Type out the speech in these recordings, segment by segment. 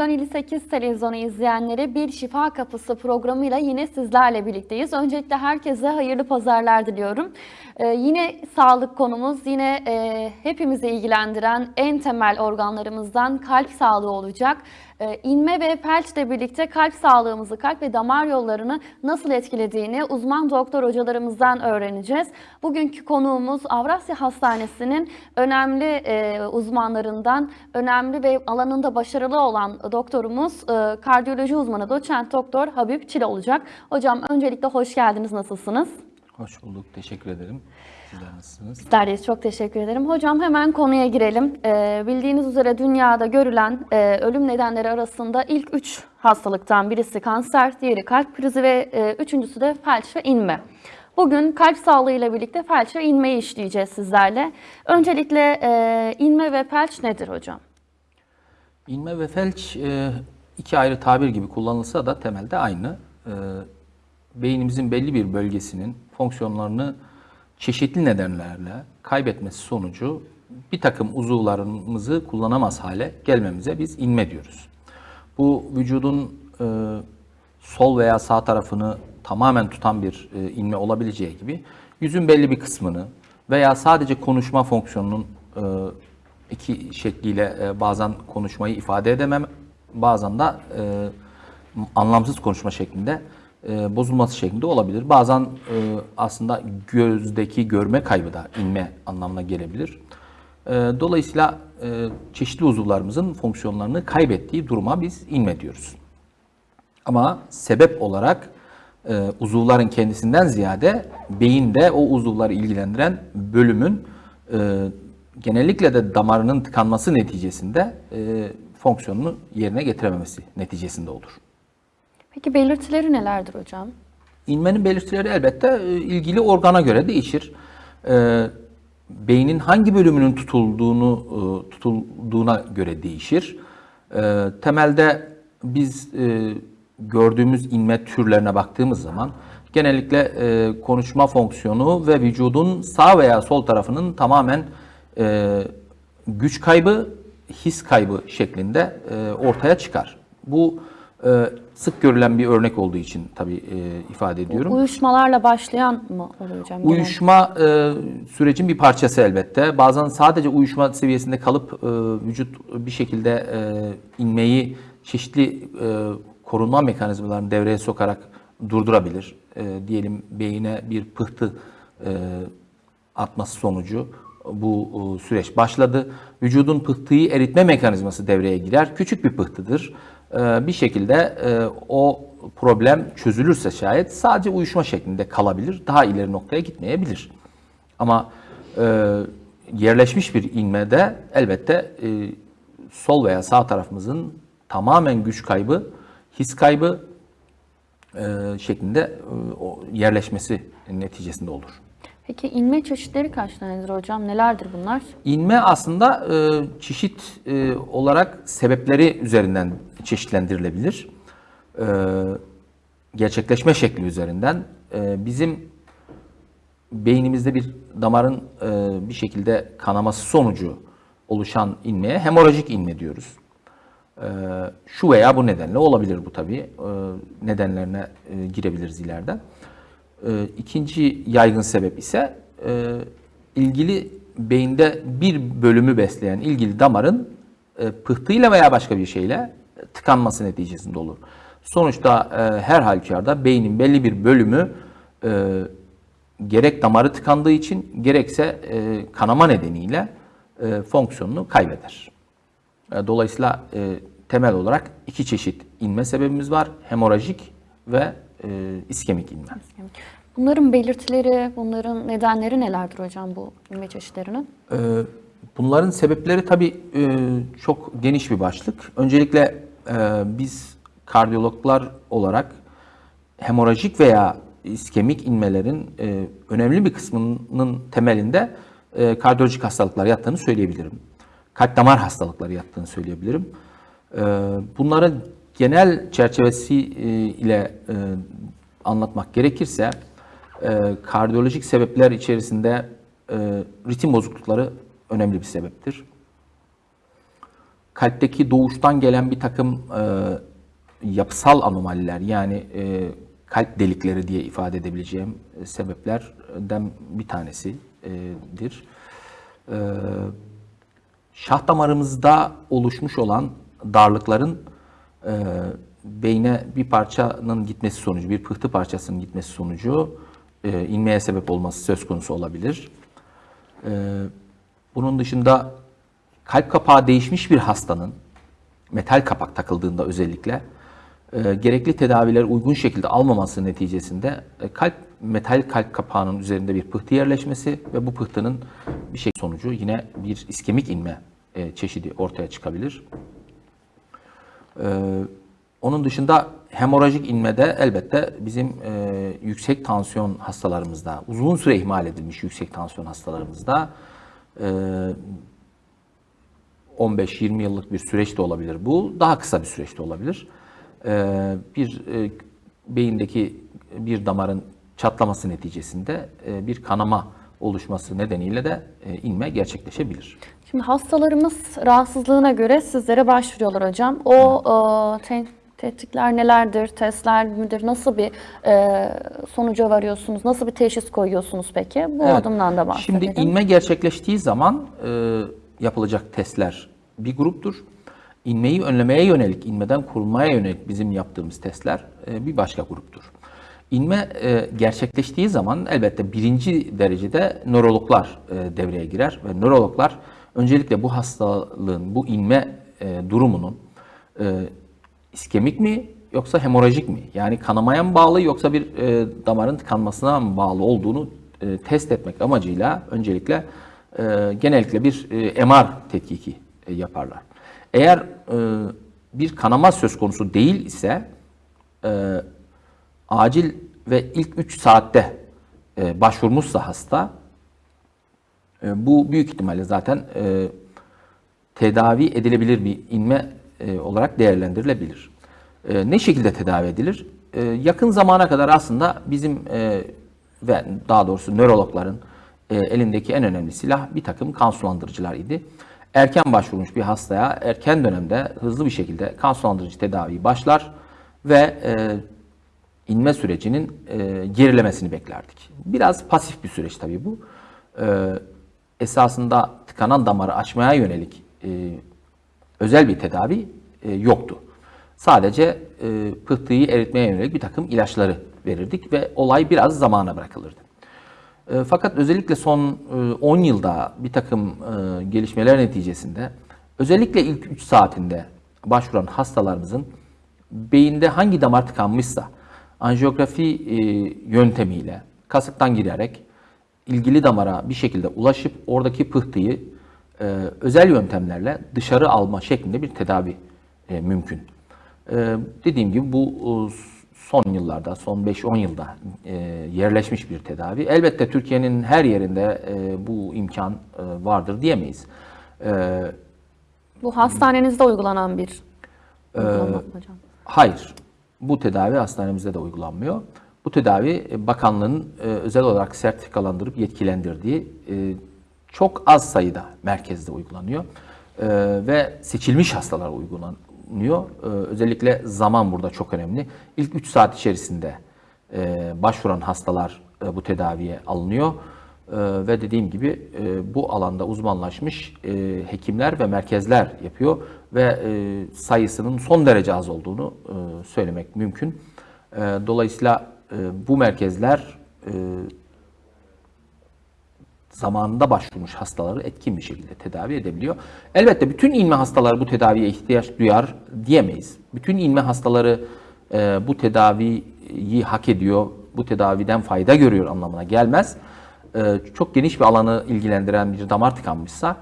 sevgili Vizyon 58 televizyonu izleyenleri bir Şifa Kapısı programıyla yine sizlerle birlikteyiz. Öncelikle herkese hayırlı pazarlar diliyorum. Ee, yine sağlık konumuz yine e, hepimizi ilgilendiren en temel organlarımızdan kalp sağlığı olacak. Ee, inme ve felçle birlikte kalp sağlığımızı, kalp ve damar yollarını nasıl etkilediğini uzman doktor hocalarımızdan öğreneceğiz. Bugünkü konuğumuz Avrasya Hastanesi'nin önemli e, uzmanlarından, önemli ve alanında başarılı olan doktorumuz e, kardiyoloji uzmanı doçent doktor Habib Çil olacak. Hocam öncelikle hoş geldiniz. Nasılsınız? Hoş bulduk. Teşekkür ederim. Sizler nasılsınız? Bizler çok teşekkür ederim. Hocam hemen konuya girelim. Ee, bildiğiniz üzere dünyada görülen e, ölüm nedenleri arasında ilk üç hastalıktan birisi kanser, diğeri kalp krizi ve e, üçüncüsü de felç ve inme. Bugün kalp sağlığı ile birlikte felç ve inmeyi işleyeceğiz sizlerle. Öncelikle e, inme ve felç nedir hocam? İnme ve felç e, iki ayrı tabir gibi kullanılsa da temelde aynı. E, beynimizin belli bir bölgesinin fonksiyonlarını çeşitli nedenlerle kaybetmesi sonucu bir takım uzuvlarımızı kullanamaz hale gelmemize biz inme diyoruz. Bu vücudun e, sol veya sağ tarafını tamamen tutan bir e, inme olabileceği gibi yüzün belli bir kısmını veya sadece konuşma fonksiyonunun e, iki şekliyle e, bazen konuşmayı ifade edemem, bazen de e, anlamsız konuşma şeklinde e, bozulması şeklinde olabilir. Bazen e, aslında gözdeki görme kaybı da inme anlamına gelebilir. E, dolayısıyla e, çeşitli uzuvlarımızın fonksiyonlarını kaybettiği duruma biz inme diyoruz. Ama sebep olarak e, uzuvların kendisinden ziyade beyinde o uzuvları ilgilendiren bölümün e, genellikle de damarının tıkanması neticesinde e, fonksiyonunu yerine getirememesi neticesinde olur. Peki belirtileri nelerdir hocam? İnmenin belirtileri elbette e, ilgili organa göre değişir. E, beynin hangi bölümünün tutulduğunu e, tutulduğuna göre değişir. Temelde biz gördüğümüz inme türlerine baktığımız zaman genellikle konuşma fonksiyonu ve vücudun sağ veya sol tarafının tamamen güç kaybı, his kaybı şeklinde ortaya çıkar. Bu sık görülen bir örnek olduğu için tabii e, ifade ediyorum. Uyuşmalarla başlayan mı oluyor hocam? Uyuşma e, sürecin bir parçası elbette. Bazen sadece uyuşma seviyesinde kalıp e, vücut bir şekilde e, inmeyi çeşitli e, korunma mekanizmalarını devreye sokarak durdurabilir. E, diyelim beyine bir pıhtı e, atması sonucu bu e, süreç başladı. Vücudun pıhtıyı eritme mekanizması devreye girer. Küçük bir pıhtıdır. E, bir şekilde e, o problem çözülürse şayet sadece uyuşma şeklinde kalabilir. Daha ileri noktaya gitmeyebilir. Ama e, yerleşmiş bir inmede elbette e, sol veya sağ tarafımızın tamamen güç kaybı, his kaybı şeklinde yerleşmesi neticesinde olur. Peki inme çeşitleri kaç tanedir hocam? Nelerdir bunlar? İnme aslında e, çeşit e, olarak sebepleri üzerinden çeşitlendirilebilir. E, gerçekleşme şekli üzerinden. E, bizim beynimizde bir damarın e, bir şekilde kanaması sonucu oluşan inmeye hemorajik inme diyoruz. E, şu veya bu nedenle olabilir bu tabii. E, nedenlerine e, girebiliriz ileride. E, ikinci yaygın sebep ise e, ilgili beyinde bir bölümü besleyen ilgili damarın e, pıhtıyla veya başka bir şeyle tıkanması neticesinde olur. Sonuçta e, her halükarda beynin belli bir bölümü e, gerek damarı tıkandığı için gerekse e, kanama nedeniyle e, fonksiyonunu kaybeder. E, dolayısıyla e, temel olarak iki çeşit inme sebebimiz var. Hemorajik ve e, iskemik inme. Bunların belirtileri, bunların nedenleri nelerdir hocam bu inme çeşitlerinin? Ee, Bunların sebepleri tabii e, çok geniş bir başlık. Öncelikle e, biz kardiyologlar olarak hemorajik veya iskemik inmelerin e, önemli bir kısmının temelinde e, kardiyolojik hastalıklar yattığını söyleyebilirim. Kalp damar hastalıkları yattığını söyleyebilirim. E, Bunların genel çerçevesi e, ile e, anlatmak gerekirse e, kardiyolojik sebepler içerisinde ritim bozuklukları önemli bir sebeptir. kalpteki doğuştan gelen bir takım yapısal anomaliler yani kalp delikleri diye ifade edebileceğim sebeplerden bir tanesidir. Şah damarımızda oluşmuş olan darlıkların e, beyne bir parçanın gitmesi sonucu, bir pıhtı parçasının gitmesi sonucu e, inmeye sebep olması söz konusu olabilir. E, bunun dışında kalp kapağı değişmiş bir hastanın metal kapak takıldığında özellikle e, gerekli tedaviler uygun şekilde almaması neticesinde e, kalp metal kalp kapağının üzerinde bir pıhtı yerleşmesi ve bu pıhtının bir şey sonucu yine bir iskemik inme e, çeşidi ortaya çıkabilir. E, onun dışında hemorajik inmede elbette bizim e, yüksek tansiyon hastalarımızda, uzun süre ihmal edilmiş yüksek tansiyon hastalarımızda e, 15-20 yıllık bir süreç de olabilir bu. Daha kısa bir süreç de olabilir. Ee, bir e, beyindeki bir damarın çatlaması neticesinde e, bir kanama oluşması nedeniyle de e, inme gerçekleşebilir. Şimdi hastalarımız rahatsızlığına göre sizlere başvuruyorlar hocam. O e, te- tetkikler nelerdir, testler midir, nasıl bir e, sonuca varıyorsunuz, nasıl bir teşhis koyuyorsunuz peki? Bu Evet. adımdan da bahsedelim. Şimdi inme gerçekleştiği zaman e, yapılacak testler bir gruptur. İnmeyi önlemeye yönelik, inmeden korunmaya yönelik bizim yaptığımız testler e, bir başka gruptur. İnme e, gerçekleştiği zaman elbette birinci derecede nörologlar e, devreye girer ve nörologlar öncelikle bu hastalığın, bu inme e, durumunun e, iskemik mi yoksa hemorajik mi? Yani kanamaya mı bağlı yoksa bir e, damarın tıkanmasına mı bağlı olduğunu e, test etmek amacıyla öncelikle e, genellikle bir e, MR tetkiki e, yaparlar. Eğer e, bir kanama söz konusu değil ise e, acil ve ilk 3 saatte e, başvurmuşsa hasta e, bu büyük ihtimalle zaten e, tedavi edilebilir bir inme e, olarak değerlendirilebilir. E, ne şekilde tedavi edilir? E, yakın zamana kadar aslında bizim e, ve daha doğrusu nörologların e, elindeki en önemli silah bir takım kan sulandırıcılar idi. Erken başvurmuş bir hastaya erken dönemde hızlı bir şekilde kan sulandırıcı tedavi başlar ve e, inme sürecinin e, gerilemesini beklerdik. Biraz pasif bir süreç tabii bu. E, esasında tıkanan damarı açmaya yönelik e, özel bir tedavi yoktu. Sadece pıhtıyı eritmeye yönelik bir takım ilaçları verirdik ve olay biraz zamana bırakılırdı. Fakat özellikle son e, 10 yılda bir takım gelişmeler neticesinde özellikle ilk 3 saatinde başvuran hastalarımızın beyinde hangi damar tıkanmışsa anjiyografi e, yöntemiyle kasıktan girerek ilgili damara bir şekilde ulaşıp oradaki pıhtıyı e, özel yöntemlerle dışarı alma şeklinde bir tedavi e, mümkün. E, dediğim gibi bu e, son yıllarda, son 5-10 yılda e, yerleşmiş bir tedavi. Elbette Türkiye'nin her yerinde e, bu imkan e, vardır diyemeyiz. E, Bu hastanenizde uygulanan bir uygulama hocam. Hayır. Bu tedavi hastanemizde de uygulanmıyor. Bu tedavi e, bakanlığın e, özel olarak sertifikalandırıp yetkilendirdiği e, çok az sayıda merkezde uygulanıyor. Ve seçilmiş hastalara uygulanıyor. Özellikle zaman burada çok önemli. İlk 3 saat içerisinde başvuran hastalar bu tedaviye alınıyor. E, ve dediğim gibi e, bu alanda uzmanlaşmış e, hekimler ve merkezler yapıyor ve e, sayısının son derece az olduğunu söylemek mümkün. Dolayısıyla bu merkezler zamanında başvurmuş hastaları etkin bir şekilde tedavi edebiliyor. Elbette bütün inme hastaları bu tedaviye ihtiyaç duyar diyemeyiz. Bütün inme hastaları bu tedaviyi hak ediyor, bu tedaviden fayda görüyor anlamına gelmez. E, çok geniş bir alanı ilgilendiren bir damar tıkanmışsa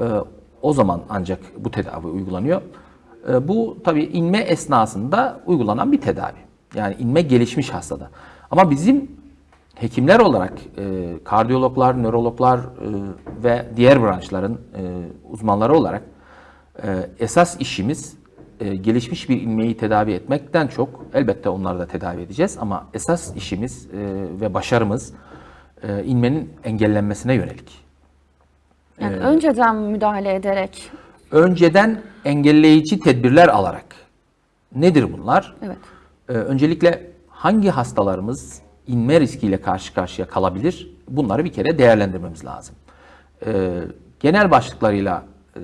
e, o zaman ancak bu tedavi uygulanıyor. E, bu tabii inme esnasında uygulanan bir tedavi. Yani inme gelişmiş hastada. Ama bizim hekimler olarak kardiyologlar, nörologlar ve diğer branşların uzmanları olarak esas işimiz gelişmiş bir ilmeği tedavi etmekten çok elbette onları da tedavi edeceğiz ama esas işimiz ve başarımız e, inmenin engellenmesine yönelik. Yani önceden müdahale ederek önceden engelleyici tedbirler alarak nedir bunlar? Evet. Ee, öncelikle hangi hastalarımız inme riskiyle karşı karşıya kalabilir? Bunları bir kere değerlendirmemiz lazım. Ee, genel başlıklarıyla e,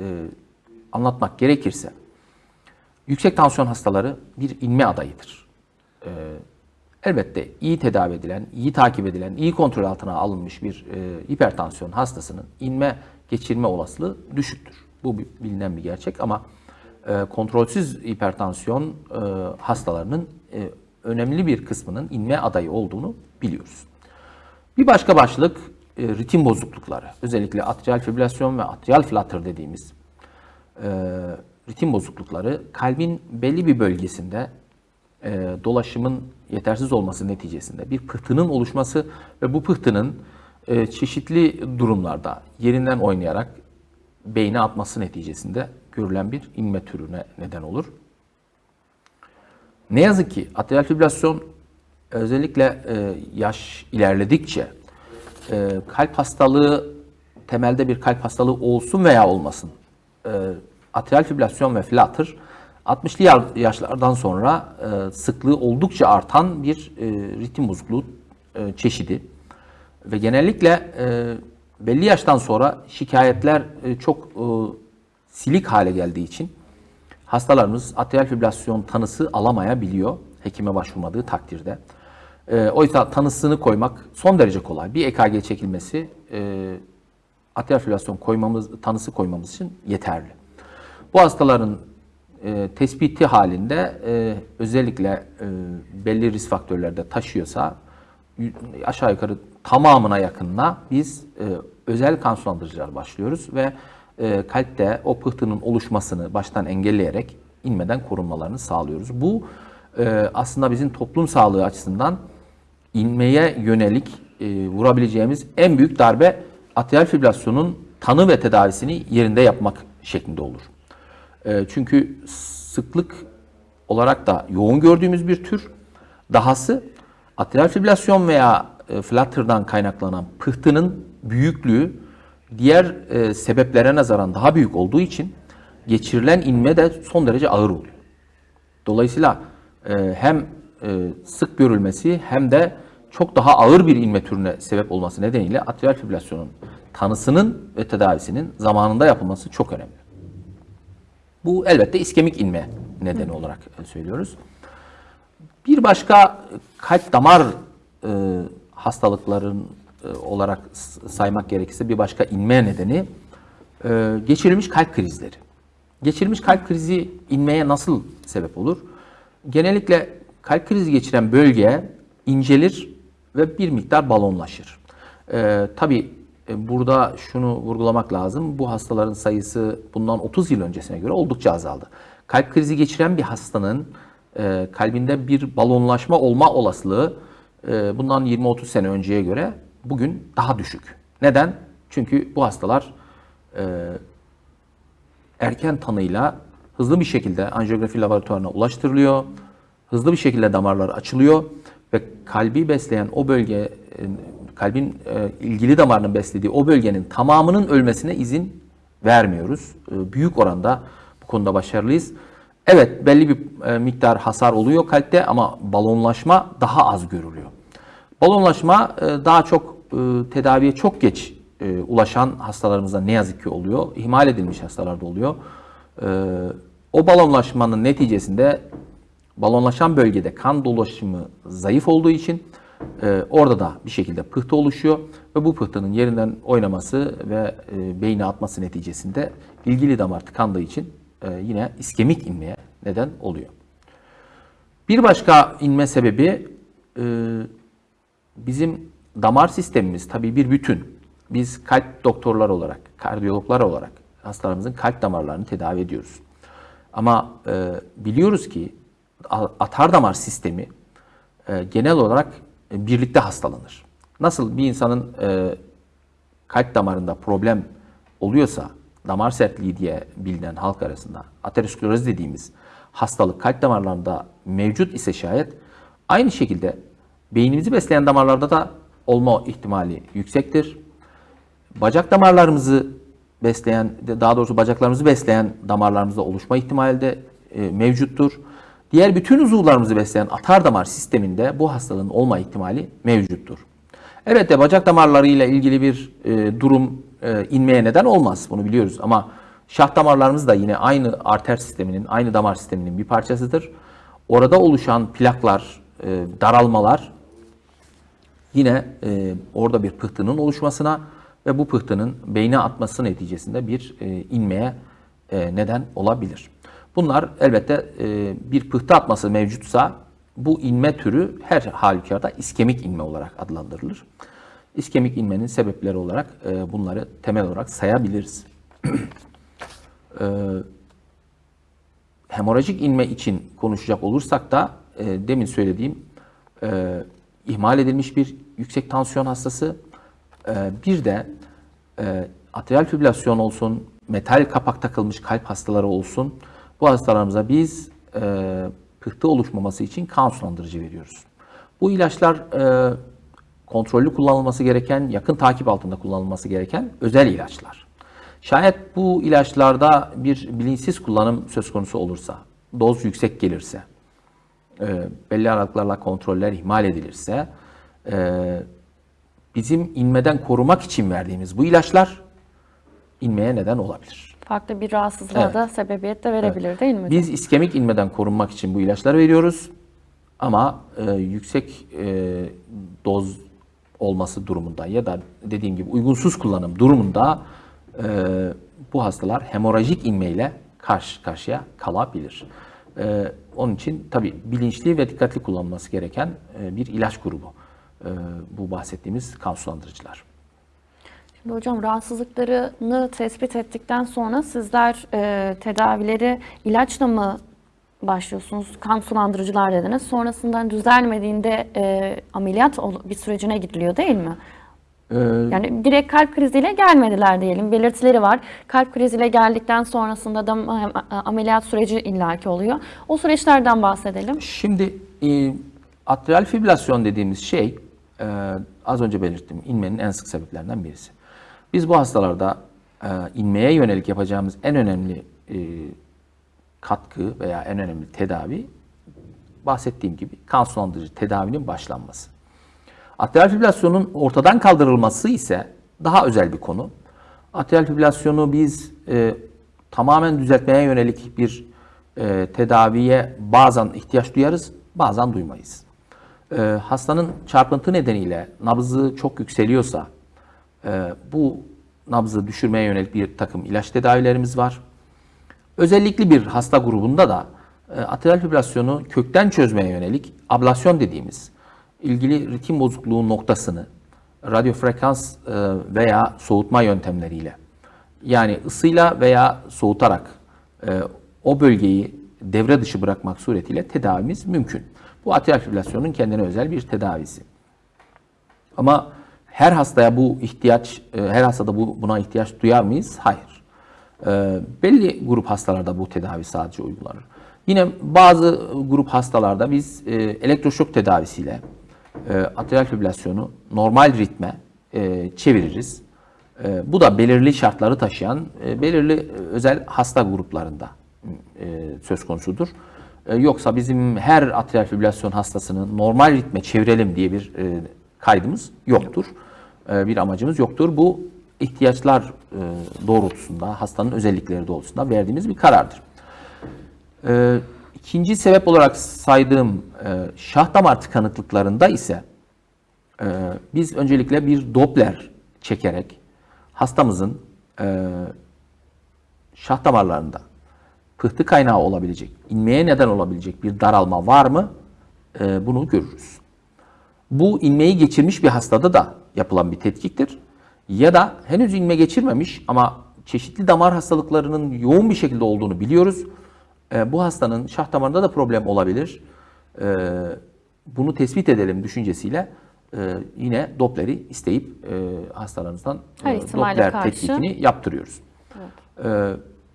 anlatmak gerekirse, yüksek tansiyon hastaları bir inme adayıdır. Ee, elbette iyi tedavi edilen, iyi takip edilen, iyi kontrol altına alınmış bir e, hipertansiyon hastasının inme geçirme olasılığı düşüktür. Bu bilinen bir gerçek ama e, kontrolsüz hipertansiyon e, hastalarının e, önemli bir kısmının inme adayı olduğunu biliyoruz. Bir başka başlık e, ritim bozuklukları. Özellikle atrial fibrilasyon ve atrial flutter dediğimiz e, ritim bozuklukları kalbin belli bir bölgesinde e, dolaşımın yetersiz olması neticesinde bir pıhtının oluşması ve bu pıhtının e, çeşitli durumlarda yerinden oynayarak beyne atması neticesinde görülen bir inme türüne neden olur. Ne yazık ki atrial fibrilasyon özellikle e, yaş ilerledikçe e, kalp hastalığı temelde bir kalp hastalığı olsun veya olmasın e, atrial fibrilasyon ve flutter 60'lı ya- yaşlardan sonra e, sıklığı oldukça artan bir e, ritim bozukluğu e, çeşidi ve genellikle e, belli yaştan sonra şikayetler e, çok e, silik hale geldiği için hastalarımız atrial fibrilasyon tanısı alamayabiliyor hekime başvurmadığı takdirde. E, oysa tanısını koymak son derece kolay. Bir EKG çekilmesi e, atrial fibrilasyon koymamız, tanısı koymamız için yeterli. Bu hastaların e, tespiti halinde e, özellikle e, belli risk faktörlerde taşıyorsa aşağı yukarı tamamına yakınına biz e, özel kan sulandırıcılar başlıyoruz ve e, kalpte o pıhtının oluşmasını baştan engelleyerek inmeden korunmalarını sağlıyoruz. Bu e, aslında bizim toplum sağlığı açısından inmeye yönelik e, vurabileceğimiz en büyük darbe atrial fibrilasyonun tanı ve tedavisini yerinde yapmak şeklinde olur. E, çünkü sıklık olarak da yoğun gördüğümüz bir tür. Dahası atrial fibrilasyon veya e, flutter'dan kaynaklanan pıhtının büyüklüğü diğer e, sebeplere nazaran daha büyük olduğu için geçirilen inme de son derece ağır oluyor. Dolayısıyla e, hem sık görülmesi hem de çok daha ağır bir inme türüne sebep olması nedeniyle atrial fibrilasyonun tanısının ve tedavisinin zamanında yapılması çok önemli. Bu elbette iskemik inme nedeni olarak e, söylüyoruz. Bir başka kalp damar e, hastalıkların e, olarak saymak gerekirse bir başka inme nedeni e, geçirilmiş kalp krizleri. Geçirilmiş kalp krizi inmeye nasıl sebep olur? Genellikle kalp krizi geçiren bölge incelir ve bir miktar balonlaşır. E, tabii burada şunu vurgulamak lazım. Bu hastaların sayısı bundan 30 yıl öncesine göre oldukça azaldı. Kalp krizi geçiren bir hastanın e, kalbinde bir balonlaşma olma olasılığı e, bundan 20-30 sene önceye göre bugün daha düşük. Neden? Çünkü bu hastalar e, erken tanıyla hızlı bir şekilde anjiyografi laboratuvarına ulaştırılıyor. Hızlı bir şekilde damarlar açılıyor ve kalbi besleyen o bölge, e, kalbin e, ilgili damarının beslediği o bölgenin tamamının ölmesine izin vermiyoruz. E, Büyük oranda bu konuda başarılıyız. Evet belli bir e, miktar hasar oluyor kalpte ama balonlaşma daha az görülüyor. Balonlaşma daha çok tedaviye çok geç ulaşan hastalarımızda ne yazık ki oluyor. İhmal edilmiş hastalarda oluyor. O balonlaşmanın neticesinde balonlaşan bölgede kan dolaşımı zayıf olduğu için e, orada da bir şekilde pıhtı oluşuyor ve bu pıhtının yerinden oynaması ve e, beyne atması neticesinde ilgili damar tıkandığı için e, yine iskemik inmeye neden oluyor. Bir başka inme sebebi e, bizim damar sistemimiz tabii bir bütün. Biz kalp doktorlar olarak, kardiyologlar olarak hastalarımızın kalp damarlarını tedavi ediyoruz. Ama e, biliyoruz ki atar damar sistemi e, genel olarak birlikte hastalanır. Nasıl bir insanın e, kalp damarında problem oluyorsa damar sertliği diye bilinen halk arasında ateroskleroz dediğimiz hastalık kalp damarlarında mevcut ise şayet aynı şekilde beynimizi besleyen damarlarda da olma ihtimali yüksektir. Bacak damarlarımızı besleyen, daha doğrusu bacaklarımızı besleyen damarlarımızda oluşma ihtimali de e, mevcuttur. Diğer bütün uzuvlarımızı besleyen atar damar sisteminde bu hastalığın olma ihtimali mevcuttur. Elbette bacak damarları ile ilgili bir e, durum e, inmeye neden olmaz. Bunu biliyoruz ama şah damarlarımız da yine aynı arter sisteminin, aynı damar sisteminin bir parçasıdır. Orada oluşan plaklar, e, daralmalar yine e, orada bir pıhtının oluşmasına ve bu pıhtının beyne atması neticesinde bir e, inmeye e, neden olabilir. Bunlar elbette e, bir pıhtı atması mevcutsa bu inme türü her halükarda iskemik inme olarak adlandırılır. İskemik inmenin sebepleri olarak e, bunları temel olarak sayabiliriz. e, hemorajik inme için konuşacak olursak da e, demin söylediğim e, ihmal edilmiş bir yüksek tansiyon hastası, e, bir de e, atrial fibrilasyon olsun, metal kapak takılmış kalp hastaları olsun, bu hastalarımıza biz e, pıhtı oluşmaması için kan sulandırıcı veriyoruz. Bu ilaçlar e, kontrollü kullanılması gereken, yakın takip altında kullanılması gereken özel ilaçlar. Şayet bu ilaçlarda bir bilinçsiz kullanım söz konusu olursa, doz yüksek gelirse, e, belli aralıklarla kontroller ihmal edilirse, e, bizim inmeden korumak için verdiğimiz bu ilaçlar inmeye neden olabilir. Farklı bir rahatsızlığa Evet. da sebebiyet de verebilir değil mi? Biz iskemik inmeden korunmak için bu ilaçları veriyoruz. Ama e, yüksek e, doz olması durumunda ya da dediğim gibi uygunsuz kullanım durumunda e, bu hastalar hemorajik inmeyle karşı karşıya kalabilir. E, onun için tabi bilinçli ve dikkatli kullanılması gereken e, bir ilaç grubu. E, bu bahsettiğimiz kan sulandırıcılar. Şimdi hocam rahatsızlıklarını tespit ettikten sonra sizler e, tedavileri ilaçla mı başlıyorsunuz? Kan sulandırıcılar dediniz. Sonrasında düzelmediğinde e, ameliyat bir sürecine gidiliyor değil mi? E, Yani direkt kalp kriziyle gelmediler diyelim. Belirtileri var. Kalp kriziyle geldikten sonrasında da am- ameliyat süreci illaki oluyor. O süreçlerden bahsedelim. Şimdi e, atrial fibrilasyon dediğimiz şey e, az önce belirttim inmenin en sık sebeplerinden birisi. Biz bu hastalarda e, inmeye yönelik yapacağımız en önemli e, katkı veya en önemli tedavi bahsettiğim gibi kan sulandırıcı tedavinin başlanması. Atrial fibrilasyonun ortadan kaldırılması ise daha özel bir konu. Atrial fibrilasyonu biz e, tamamen düzeltmeye yönelik bir e, tedaviye bazen ihtiyaç duyarız, bazen duymayız. E, hastanın çarpıntı nedeniyle nabzı çok yükseliyorsa bu nabzı düşürmeye yönelik bir takım ilaç tedavilerimiz var. Özellikle bir hasta grubunda da e, atrial fibrilasyonu kökten çözmeye yönelik ablasyon dediğimiz ilgili ritim bozukluğu noktasını radyo frekans e, veya soğutma yöntemleriyle yani ısıyla veya soğutarak e, o bölgeyi devre dışı bırakmak suretiyle tedavimiz mümkün. Bu atrial fibrilasyonun kendine özel bir tedavisi. Ama her hastaya bu ihtiyaç, e, her hastada bu buna ihtiyaç duyar mıyız? Hayır. E, belli grup hastalarda bu tedavi sadece uygulanır. Yine bazı grup hastalarda biz e, elektroşok tedavisiyle atrial fibrilasyonu normal ritme çeviririz. Bu da belirli şartları taşıyan belirli özel hasta gruplarında söz konusudur. Yoksa bizim her atrial fibrilasyon hastasını normal ritme çevirelim diye bir kaydımız yoktur. E, bir amacımız yoktur. Bu ihtiyaçlar e, doğrultusunda, hastanın özellikleri doğrultusunda verdiğimiz bir karardır. E, ikinci sebep olarak saydığım şah damar tıkanıklıklarında ise biz öncelikle bir Doppler çekerek hastamızın şah damarlarında pıhtı kaynağı olabilecek, inmeye neden olabilecek bir daralma var mı? Bunu görürüz. Bu inmeyi geçirmiş bir hastada da yapılan bir tetkiktir. Ya da henüz inme geçirmemiş ama çeşitli damar hastalıklarının yoğun bir şekilde olduğunu biliyoruz. E, bu hastanın şah damarında da problem olabilir. E, bunu tespit edelim düşüncesiyle e, yine Doppler'i isteyip e, hastalarımızdan e, Doppler karşı. tetkikini yaptırıyoruz. E,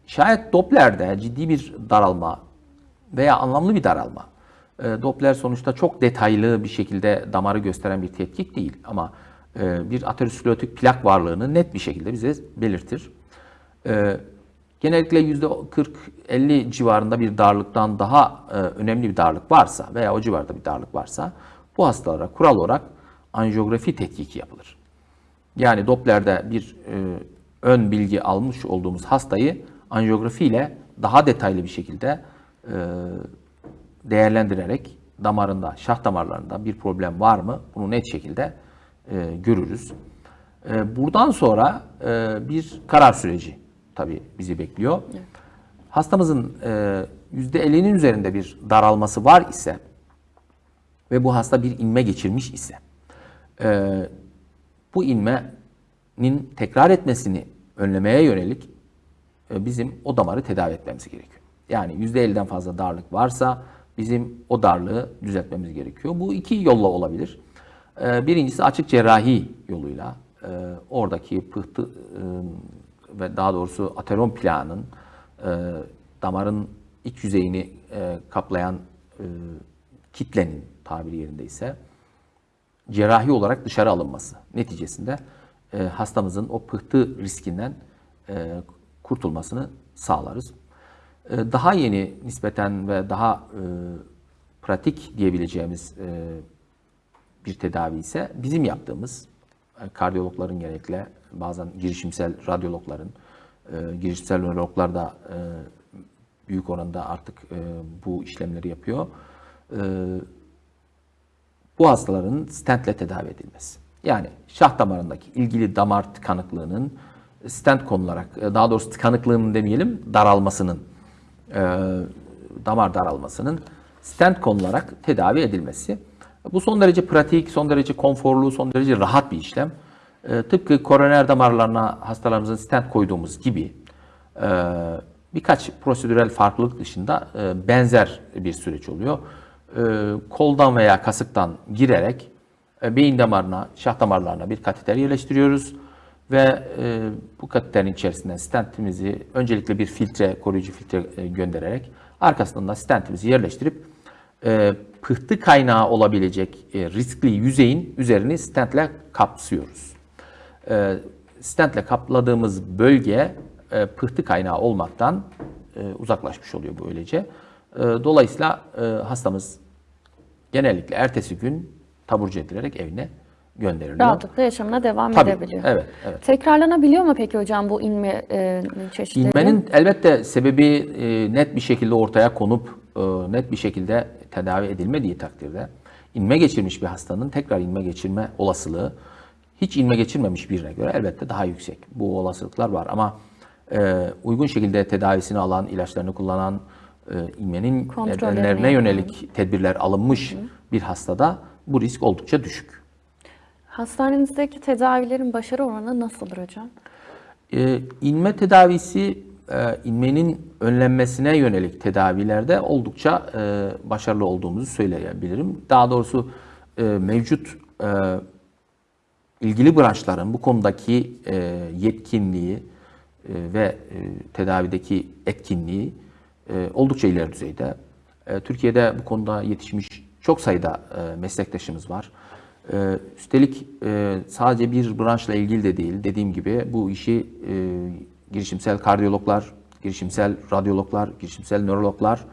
şayet Doppler'de ciddi bir daralma veya anlamlı bir daralma, e, Doppler sonuçta çok detaylı bir şekilde damarı gösteren bir tetkik değil ama bir aterosklerotik plak varlığını net bir şekilde bize belirtir. E, genellikle %40-50 civarında bir darlıktan daha e, önemli bir darlık varsa veya o civarda bir darlık varsa bu hastalara kural olarak anjiyografi tetkiki yapılır. Yani Doppler'de bir e, ön bilgi almış olduğumuz hastayı anjiyografi ile daha detaylı bir şekilde e, değerlendirerek damarında, şah damarlarında bir problem var mı? Bunu net şekilde e, görürüz. E, buradan sonra e, bir karar süreci tabii bizi bekliyor. Hastamızın e, %50'nin üzerinde bir daralması var ise ve bu hasta bir inme geçirmiş ise e, bu inmenin tekrar etmesini önlemeye yönelik e, bizim o damarı tedavi etmemiz gerekiyor. Yani %50'den fazla darlık varsa bizim o darlığı düzeltmemiz gerekiyor. Bu iki yolla olabilir. E, Birincisi açık cerrahi yoluyla e, oradaki pıhtı e, ve daha doğrusu ateron plağının e, damarın iç yüzeyini kaplayan kitlenin tabiri yerindeyse cerrahi olarak dışarı alınması neticesinde hastamızın o pıhtı riskinden kurtulmasını sağlarız. Daha yeni nispeten ve daha pratik diyebileceğimiz bir tedavi ise bizim yaptığımız e, kardiyologların genellikle bazen girişimsel radyologların, e, girişimsel nörologlar da e, büyük oranda artık bu işlemleri yapıyor. Bu hastaların stentle tedavi edilmesi. Yani şah damarındaki ilgili damar tıkanıklığının stent konularak, daha doğrusu tıkanıklığının demeyelim, daralmasının, damar daralmasının stent konularak tedavi edilmesi. Bu son derece pratik, son derece konforlu, son derece rahat bir işlem. E, tıpkı koroner damarlarına hastalarımızın stent koyduğumuz gibi e, birkaç prosedürel farklılık dışında e, benzer bir süreç oluyor. E, koldan veya kasıktan girerek e, beyin damarına, şah damarlarına bir kateter yerleştiriyoruz ve e, bu kateterin içerisinden stentimizi öncelikle bir filtre, koruyucu filtre e, göndererek arkasından da stentimizi yerleştirip e, pıhtı kaynağı olabilecek e, riskli yüzeyin üzerini stentle kapsıyoruz. E, stentle kapladığımız bölge e, pıhtı kaynağı olmaktan uzaklaşmış oluyor böylece. Dolayısıyla hastamız genellikle ertesi gün taburcu edilerek evine gönderiliyor. Rahatlıkla yaşamına devam Tabii, edebiliyor. evet, evet. Tekrarlanabiliyor mu peki hocam bu inme e, çeşitleri? İnmenin elbette sebebi e, net bir şekilde ortaya konup net bir şekilde tedavi edilmediği takdirde inme geçirmiş bir hastanın tekrar inme geçirme olasılığı hiç inme geçirmemiş birine göre elbette daha yüksek. Bu olasılıklar var ama e, uygun şekilde tedavisini alan, ilaçlarını kullanan, e, inmenin Kontrollerini nedenlerine yönelik tedbirler alınmış bir hastada bu risk oldukça düşük. Hastanenizdeki tedavilerin başarı oranı nasıldır hocam? Ee, inme tedavisi e, inmenin önlenmesine yönelik tedavilerde oldukça e, başarılı olduğumuzu söyleyebilirim. Daha doğrusu e, mevcut e, ilgili branşların bu konudaki e, yetkinliği e, ve e, tedavideki etkinliği e, oldukça ileri düzeyde. E, Türkiye'de bu konuda yetişmiş çok sayıda e, meslektaşımız var. E, üstelik e, sadece bir branşla ilgili de değil. Dediğim gibi bu işi e, girişimsel kardiyologlar, girişimsel radyologlar, girişimsel nörologlar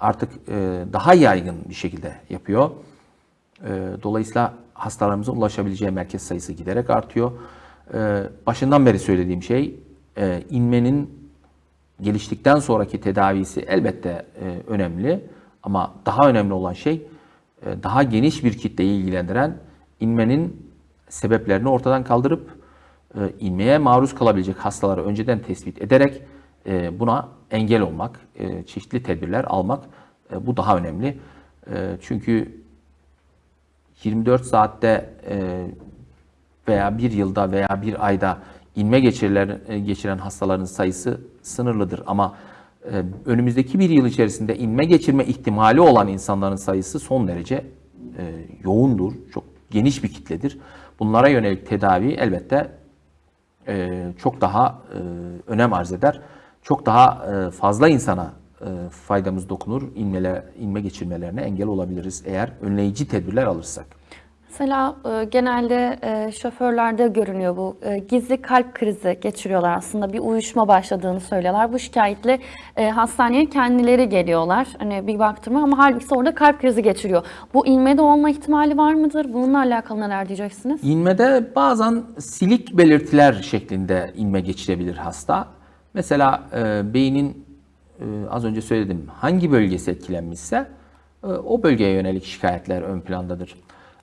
artık e, daha yaygın bir şekilde yapıyor. E, dolayısıyla hastalarımızın ulaşabileceği merkez sayısı giderek artıyor. E, başından beri söylediğim şey e, inmenin geliştikten sonraki tedavisi elbette e, önemli ama daha önemli olan şey e, daha geniş bir kitleyi ilgilendiren inmenin sebeplerini ortadan kaldırıp e, inmeye maruz kalabilecek hastaları önceden tespit ederek e, buna engel olmak, e, çeşitli tedbirler almak e, bu daha önemli. Çünkü 24 saatte veya bir yılda veya bir ayda inme geçirilen, geçiren hastaların sayısı sınırlıdır. Ama önümüzdeki bir yıl içerisinde inme geçirme ihtimali olan insanların sayısı son derece yoğundur. Çok geniş bir kitledir. Bunlara yönelik tedavi elbette e, çok daha e, önem arz eder. Çok daha e, fazla insana faydamız dokunur. İnmele, inme geçirmelerine engel olabiliriz eğer önleyici tedbirler alırsak. Mesela e, genelde e, şoförlerde görünüyor bu. E, gizli kalp krizi geçiriyorlar aslında. Bir uyuşma başladığını söylüyorlar. Bu şikayetle hastaneye kendileri geliyorlar. Hani bir baktırma ama halbuki orada kalp krizi geçiriyor. Bu inmede olma ihtimali var mıdır? Bununla alakalı neler diyeceksiniz? İnmede bazen silik belirtiler şeklinde inme geçirebilir hasta. Mesela beynin az önce söyledim hangi bölgesi etkilenmişse o bölgeye yönelik şikayetler ön plandadır.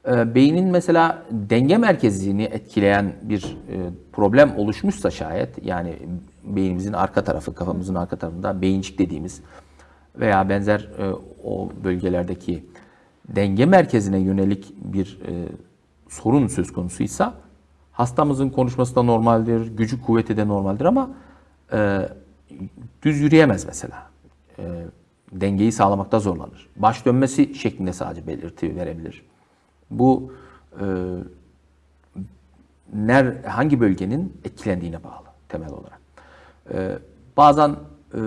E, beynin mesela denge merkezini etkileyen bir e, problem oluşmuşsa şayet yani beynimizin arka tarafı kafamızın arka tarafında beyincik dediğimiz veya benzer e, o bölgelerdeki denge merkezine yönelik bir e, sorun söz konusuysa hastamızın konuşması da normaldir, gücü kuvveti de normaldir ama düz yürüyemez mesela. Dengeyi sağlamakta zorlanır. Baş dönmesi şeklinde sadece belirti verebilir. Bu e, ner hangi bölgenin etkilendiğine bağlı temel olarak. E, bazen e,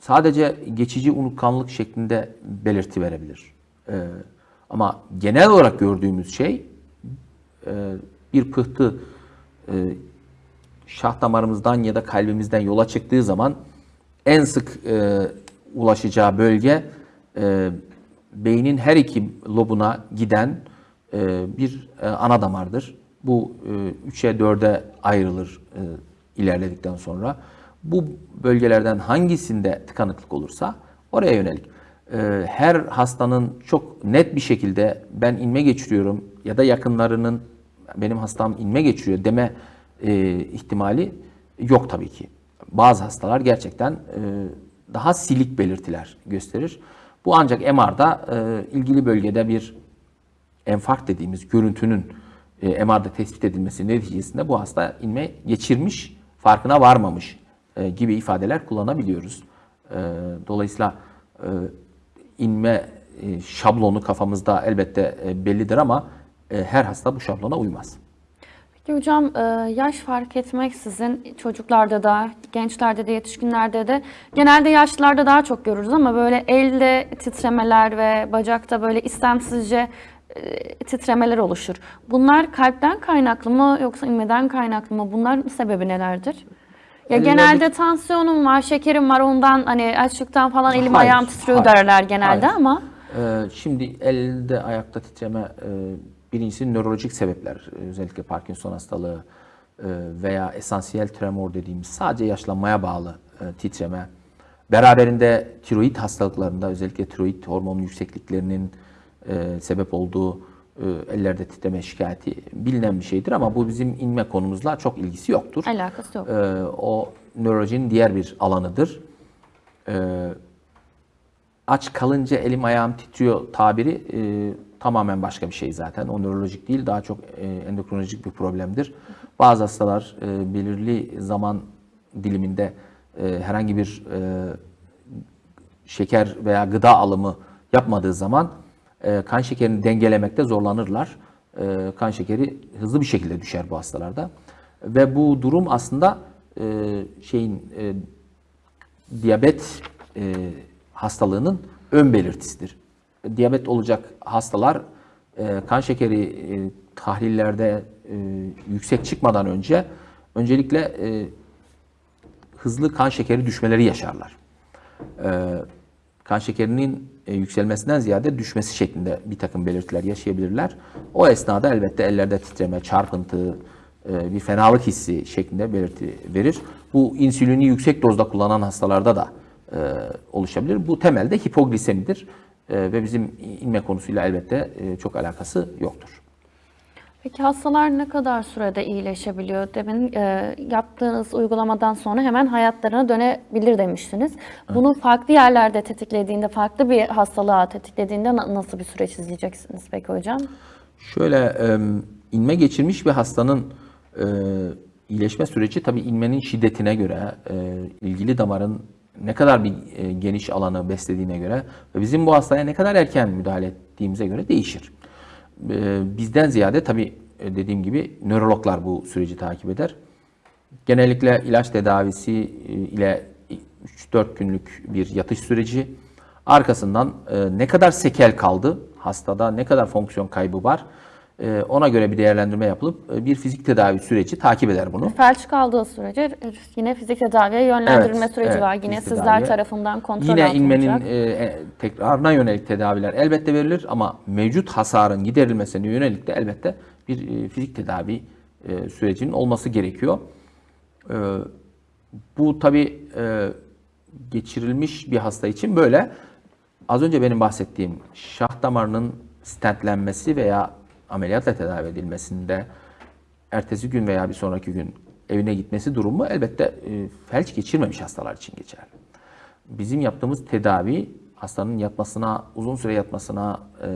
sadece geçici unutkanlık şeklinde belirti verebilir. E, ama genel olarak gördüğümüz şey e, bir pıhtı e, şah damarımızdan ya da kalbimizden yola çıktığı zaman en sık e, ulaşacağı bölge e, beynin her iki lobuna giden bir e, ana damardır. Bu e, 3'e 4'e ayrılır e, ilerledikten sonra. Bu bölgelerden hangisinde tıkanıklık olursa oraya yönelik. E, her hastanın çok net bir şekilde ben inme geçiriyorum ya da yakınlarının benim hastam inme geçiriyor deme e, ihtimali yok tabii ki. Bazı hastalar gerçekten e, daha silik belirtiler gösterir. Bu ancak MR'da e, ilgili bölgede bir enfarkt dediğimiz görüntünün e, MR'da tespit edilmesi neticesinde bu hasta inme geçirmiş, farkına varmamış e, gibi ifadeler kullanabiliyoruz. E, dolayısıyla e, inme e, şablonu kafamızda elbette e, bellidir ama e, her hasta bu şablona uymaz. Peki hocam e, yaş fark etmeksizin çocuklarda da, gençlerde de, yetişkinlerde de genelde yaşlılarda daha çok görürüz ama böyle elde titremeler ve bacakta böyle istemsizce titremeler oluşur. Bunlar kalpten kaynaklı mı yoksa inmeden kaynaklı mı? Bunların sebebi nelerdir? Ya genelde tansiyonum var, şekerim var ondan hani açlıktan falan elim Hayır, ayağım titriyor hayır, derler genelde hayır. ama Ee, şimdi elde ayakta titreme e, birincisi nörolojik sebepler e, özellikle Parkinson hastalığı e, veya esansiyel tremor dediğimiz sadece yaşlanmaya bağlı e, titreme. Beraberinde tiroid hastalıklarında özellikle tiroid hormonu yüksekliklerinin e, sebep olduğu e, ellerde titreme şikayeti bilinen bir şeydir ama bu bizim inme konumuzla çok ilgisi yoktur. alakası yok. Ee, o nörolojinin diğer bir alanıdır. Ee, aç kalınca elim ayağım titriyor tabiri e, tamamen başka bir şey zaten. O nörolojik değil, daha çok e, endokrinolojik bir problemdir. Bazı hastalar e, belirli zaman diliminde e, herhangi bir e, şeker veya gıda alımı yapmadığı zaman e, kan şekerini dengelemekte zorlanırlar. E, kan şekeri hızlı bir şekilde düşer bu hastalarda. Ve bu durum aslında e, şeyin e, diyabet e, hastalığının ön belirtisidir. Diyabet olacak hastalar kan şekeri e, tahlillerde yüksek çıkmadan önce öncelikle hızlı kan şekeri düşmeleri yaşarlar. E, kan şekerinin yükselmesinden ziyade düşmesi şeklinde bir takım belirtiler yaşayabilirler. O esnada elbette ellerde titreme, çarpıntı, e, bir fenalık hissi şeklinde belirti verir. Bu insülini yüksek dozda kullanan hastalarda da e, oluşabilir. Bu temelde hipoglisemidir E, ve bizim inme konusuyla elbette e, çok alakası yoktur. Peki hastalar ne kadar sürede iyileşebiliyor? Demin e, yaptığınız uygulamadan sonra hemen hayatlarına dönebilir demiştiniz. Bunu farklı yerlerde tetiklediğinde, farklı bir hastalığa tetiklediğinde na- nasıl bir süreç izleyeceksiniz peki hocam? Şöyle e, inme geçirmiş bir hastanın e, iyileşme süreci tabii inmenin şiddetine göre, e, ilgili damarın ne kadar bir e, geniş alanı beslediğine göre ve bizim bu hastaya ne kadar erken müdahale ettiğimize göre değişir. E, bizden ziyade tabii e, dediğim gibi nörologlar bu süreci takip eder. Genellikle ilaç tedavisi e, ile 3-4 günlük bir yatış süreci. Arkasından e, ne kadar sekel kaldı hastada, ne kadar fonksiyon kaybı var ona göre bir değerlendirme yapılıp e, bir fizik tedavi süreci takip eder bunu. Felç kaldığı sürece yine fizik tedaviye yönlendirilme Evet, süreci evet, var. Yine sizler tedaviye. tarafından kontrol Yine inmenin e, e, tekrarına yönelik tedaviler elbette verilir ama mevcut hasarın giderilmesine yönelik de elbette bir e, fizik tedavi e, sürecinin olması gerekiyor. E, bu tabi geçirilmiş bir hasta için böyle. Az önce benim bahsettiğim şah damarının stentlenmesi veya ameliyatla tedavi edilmesinde ertesi gün veya bir sonraki gün evine gitmesi durumu elbette e, felç geçirmemiş hastalar için geçerli. Bizim yaptığımız tedavi hastanın yatmasına, uzun süre yatmasına e,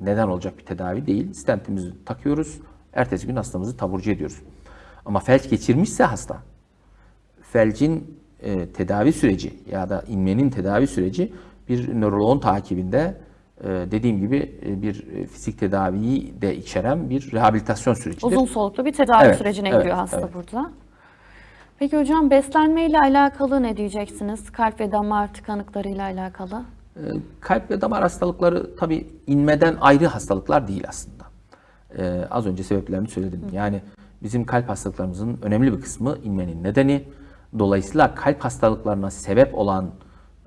neden olacak bir tedavi değil. Stentimizi takıyoruz. Ertesi gün hastamızı taburcu ediyoruz. Ama felç geçirmişse hasta, felcin e, tedavi süreci ya da inmenin tedavi süreci bir nöroloğun takibinde dediğim gibi e, bir e, fizik tedaviyi de içeren bir rehabilitasyon sürecidir. Uzun soluklu bir tedavi Evet, sürecine evet, giriyor hasta evet. burada. Peki hocam beslenme ile alakalı ne diyeceksiniz? Kalp ve damar tıkanıklarıyla alakalı. E, Kalp ve damar hastalıkları tabii inmeden ayrı hastalıklar değil aslında. E, az önce sebeplerini söyledim. Yani bizim kalp hastalıklarımızın önemli bir kısmı inmenin nedeni. Dolayısıyla kalp hastalıklarına sebep olan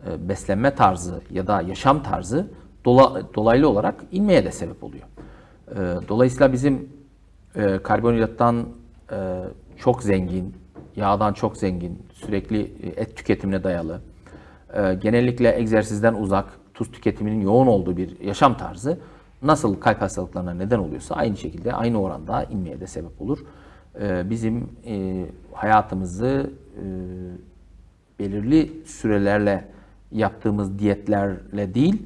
e, beslenme tarzı ya da yaşam tarzı dola- dolaylı olarak inmeye de sebep oluyor. E, dolayısıyla bizim e, karbonhidrattan e, çok zengin, yağdan çok zengin, sürekli e, et tüketimine dayalı, e, genellikle egzersizden uzak, tuz tüketiminin yoğun olduğu bir yaşam tarzı nasıl kalp hastalıklarına neden oluyorsa aynı şekilde aynı oranda inmeye de sebep olur. E, bizim e, hayatımızı belirli sürelerle yaptığımız diyetlerle değil,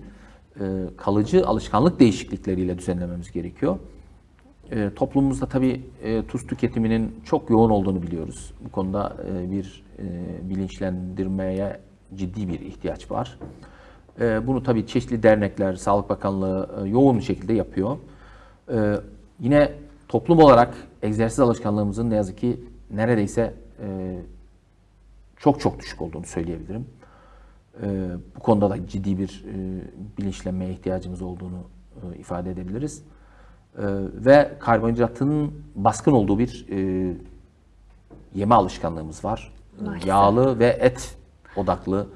kalıcı alışkanlık değişiklikleriyle düzenlememiz gerekiyor. E, toplumumuzda tabii e, tuz tüketiminin çok yoğun olduğunu biliyoruz. Bu konuda e, bir e, bilinçlendirmeye ciddi bir ihtiyaç var. E, bunu tabii çeşitli dernekler, Sağlık Bakanlığı e, yoğun bir şekilde yapıyor. E, yine toplum olarak egzersiz alışkanlığımızın ne yazık ki neredeyse e, çok çok düşük olduğunu söyleyebilirim. E, bu konuda da ciddi bir e, bilinçlenmeye ihtiyacımız olduğunu e, ifade edebiliriz. E, ve karbonhidratın baskın olduğu bir e, yeme alışkanlığımız var. Maalesef. Yağlı ve et odaklı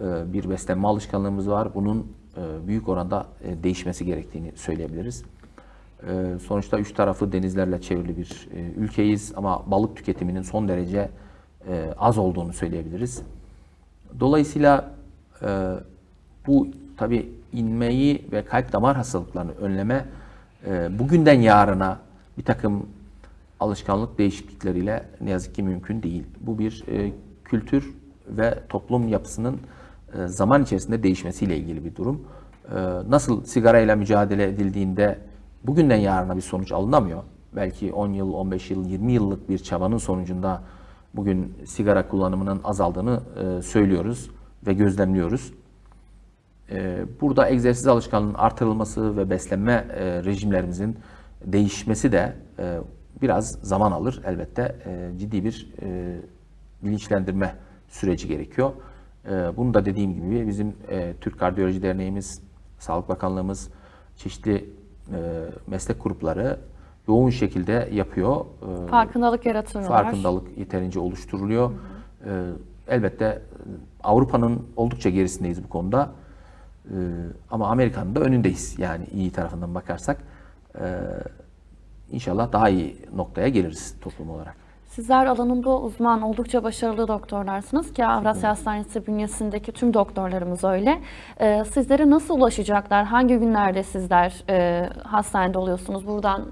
e, bir beslenme alışkanlığımız var. Bunun e, büyük oranda e, değişmesi gerektiğini söyleyebiliriz. E, sonuçta üç tarafı denizlerle çevrili bir e, ülkeyiz ama balık tüketiminin son derece e, az olduğunu söyleyebiliriz. Dolayısıyla e, bu tabi inmeyi ve kalp damar hastalıklarını önleme e, bugünden yarına bir takım alışkanlık değişiklikleriyle ne yazık ki mümkün değil. Bu bir e, kültür ve toplum yapısının e, zaman içerisinde değişmesiyle ilgili bir durum. E, nasıl sigarayla mücadele edildiğinde bugünden yarına bir sonuç alınamıyor. Belki 10 yıl, 15 yıl, 20 yıllık bir çabanın sonucunda bugün sigara kullanımının azaldığını e, söylüyoruz ve gözlemliyoruz. E, Burada egzersiz alışkanlığının artırılması ve beslenme e, rejimlerimizin değişmesi de e, biraz zaman alır. Elbette e, ciddi bir e, bilinçlendirme süreci gerekiyor. E, Bunu da dediğim gibi bizim e, Türk Kardiyoloji Derneğimiz, Sağlık Bakanlığımız, çeşitli e, meslek grupları yoğun şekilde yapıyor. E, Farkındalık yaratıyorlar. farkındalık yeterince oluşturuluyor. Ee, elbette e, Avrupa'nın oldukça gerisindeyiz bu konuda. Ee, ama Amerika'nın da önündeyiz. Yani iyi tarafından bakarsak. Ee, inşallah daha iyi noktaya geliriz toplum olarak. Sizler alanında uzman, oldukça başarılı doktorlarsınız ki Avrasya Hastanesi bünyesindeki tüm doktorlarımız öyle. Ee, sizlere nasıl ulaşacaklar? Hangi günlerde sizler e, hastanede oluyorsunuz? Buradan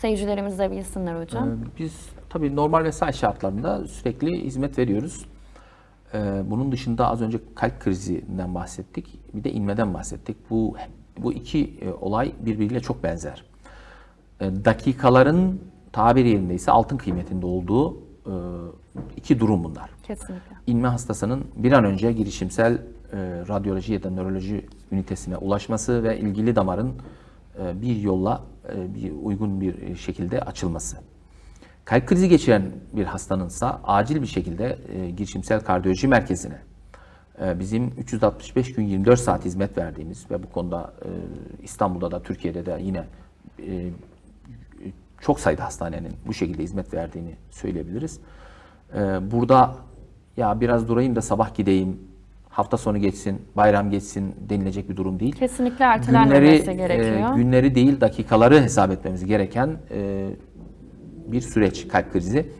seyircilerimiz de bilsinler hocam. Ee, Biz tabii normal mesai şartlarında sürekli hizmet veriyoruz. Ee, Bunun dışında az önce kalp krizinden bahsettik. Bir de inmeden bahsettik. Bu bu iki e, olay birbiriyle çok benzer. Ee, Dakikaların tabir yerindeyse altın kıymetinde olduğu e, iki durum bunlar. Kesinlikle. İnme hastasının bir an önce girişimsel e, radyoloji ya da nöroloji ünitesine ulaşması ve ilgili damarın e, bir yolla e, bir uygun bir şekilde açılması. Kalp krizi geçiren bir hastanınsa acil bir şekilde e, girişimsel kardiyoloji merkezine e, bizim 365 gün 24 saat hizmet verdiğimiz ve bu konuda e, İstanbul'da da Türkiye'de de yine e, çok sayıda hastanenin bu şekilde hizmet verdiğini söyleyebiliriz. E, burada ya biraz durayım da sabah gideyim, hafta sonu geçsin, bayram geçsin denilecek bir durum değil. Kesinlikle ertelenmemesi Günleri, gerekiyor. e, günleri değil dakikaları hesap etmemiz gereken e, bir süreç kalp krizi.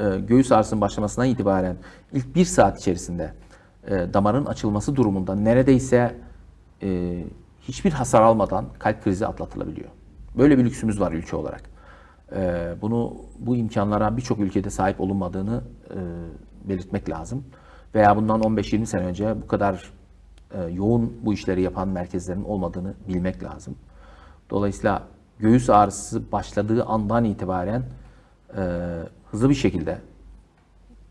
E, göğüs ağrısının başlamasından itibaren ilk bir saat içerisinde e, damarın açılması durumunda neredeyse e, hiçbir hasar almadan kalp krizi atlatılabiliyor. Böyle bir lüksümüz var ülke olarak. E, bunu bu imkanlara birçok ülkede sahip olunmadığını e, belirtmek lazım. Veya bundan 15-20 sene önce bu kadar e, yoğun bu işleri yapan merkezlerin olmadığını bilmek lazım. Dolayısıyla göğüs ağrısı başladığı andan itibaren e, hızlı bir şekilde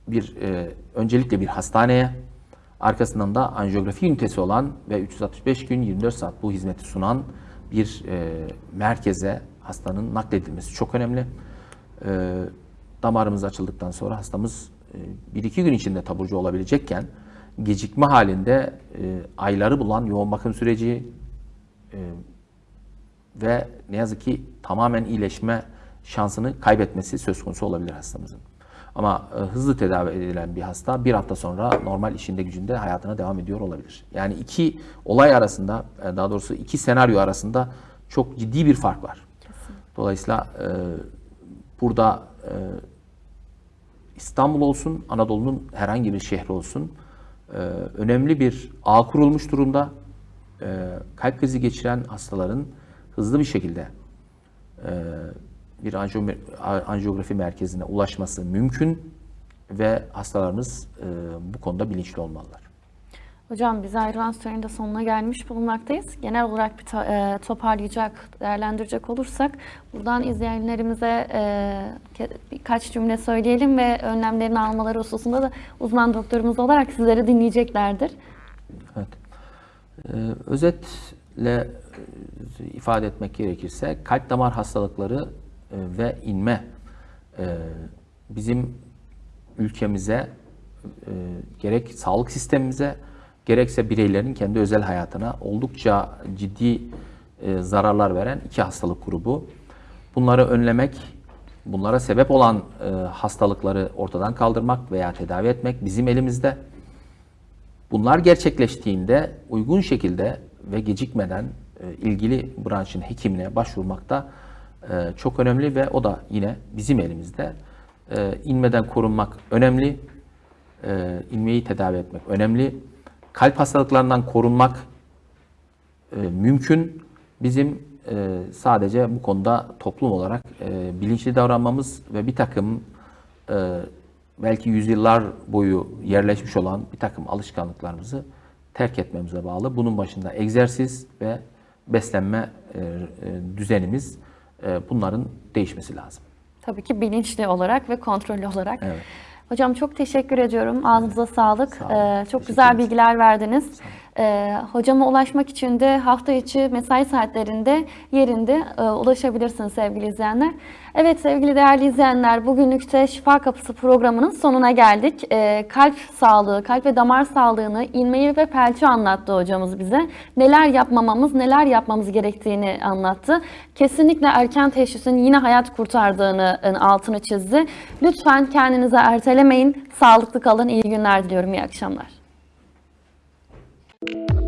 bir e, öncelikle bir hastaneye arkasından da anjiyografi ünitesi olan ve 365 gün 24 saat bu hizmeti sunan bir e, merkeze hastanın nakledilmesi çok önemli. E, damarımız açıldıktan sonra hastamız e, 1-2 gün içinde taburcu olabilecekken gecikme halinde e, ayları bulan yoğun bakım süreci e, ve ne yazık ki tamamen iyileşme şansını kaybetmesi söz konusu olabilir hastamızın. Ama e, hızlı tedavi edilen bir hasta bir hafta sonra normal işinde gücünde hayatına devam ediyor olabilir. Yani iki olay arasında, e, daha doğrusu iki senaryo arasında çok ciddi bir fark var. Dolayısıyla e, burada e, İstanbul olsun, Anadolu'nun herhangi bir şehri olsun e, önemli bir ağ kurulmuş durumda. E, kalp krizi geçiren hastaların hızlı bir şekilde e, bir anjiyo- anjiyografi merkezine ulaşması mümkün ve hastalarımız e, bu konuda bilinçli olmalılar. Hocam biz ayrılan sürenin de sonuna gelmiş bulunmaktayız. Genel olarak bir e, toparlayacak, değerlendirecek olursak buradan izleyenlerimize e, birkaç cümle söyleyelim ve önlemlerini almaları hususunda da uzman doktorumuz olarak sizleri dinleyeceklerdir. Evet. Ee, özetle e, ifade etmek gerekirse kalp damar hastalıkları e, ve inme e, bizim ülkemize e, gerek sağlık sistemimize gerekse bireylerin kendi özel hayatına oldukça ciddi e, zararlar veren iki hastalık grubu. Bunları önlemek, bunlara sebep olan e, hastalıkları ortadan kaldırmak veya tedavi etmek bizim elimizde. Bunlar gerçekleştiğinde uygun şekilde ve gecikmeden e, ilgili branşın hekimine başvurmak da çok önemli ve o da yine bizim elimizde. İnmeden korunmak önemli, inmeyi tedavi etmek önemli. Kalp hastalıklarından korunmak e, mümkün. Bizim e, sadece bu konuda toplum olarak e, bilinçli davranmamız ve bir takım e, belki yüzyıllar boyu yerleşmiş olan bir takım alışkanlıklarımızı terk etmemize bağlı. Bunun başında egzersiz ve beslenme e, e, düzenimiz e, bunların değişmesi lazım. Tabii ki bilinçli olarak ve kontrollü olarak. Evet. Hocam çok teşekkür ediyorum. Ağzınıza sağlık. Sağ olun. Ee, çok güzel bilgiler verdiniz. Ee, hocama ulaşmak için de hafta içi mesai saatlerinde yerinde e, ulaşabilirsiniz sevgili izleyenler. Evet sevgili değerli izleyenler bugünlük de Şifa Kapısı programının sonuna geldik. Ee, kalp sağlığı, kalp ve damar sağlığını, inmeyi ve felci anlattı hocamız bize. Neler yapmamamız, neler yapmamız gerektiğini anlattı. Kesinlikle erken teşhisin yine hayat kurtardığını e, altını çizdi. Lütfen kendinize ertelemeyin. Sağlıklı kalın. İyi günler diliyorum. İyi akşamlar. Thank you.